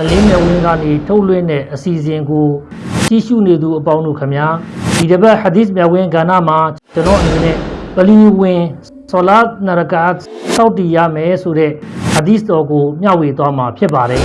အလင်းမြဝင်းကနေထုတ်လွှင့်တဲ့အစီအစဉ်ကိုကြည့်ရှုနေသူအပေါင်းတို့ခမညာဒီတစ်ပတ်ဟာဒီစ်မြဝင်းကဏ္ဍမှာကျွန်တော်အနေနဲ့ပလီဝင်ဆလာတ်နရကာတ်စောက်တည်ရမယ်ဆိုတဲ့ဟာဒီစ်တော်ကိုမျှဝေသွားမှာဖြစ်ပါတယ်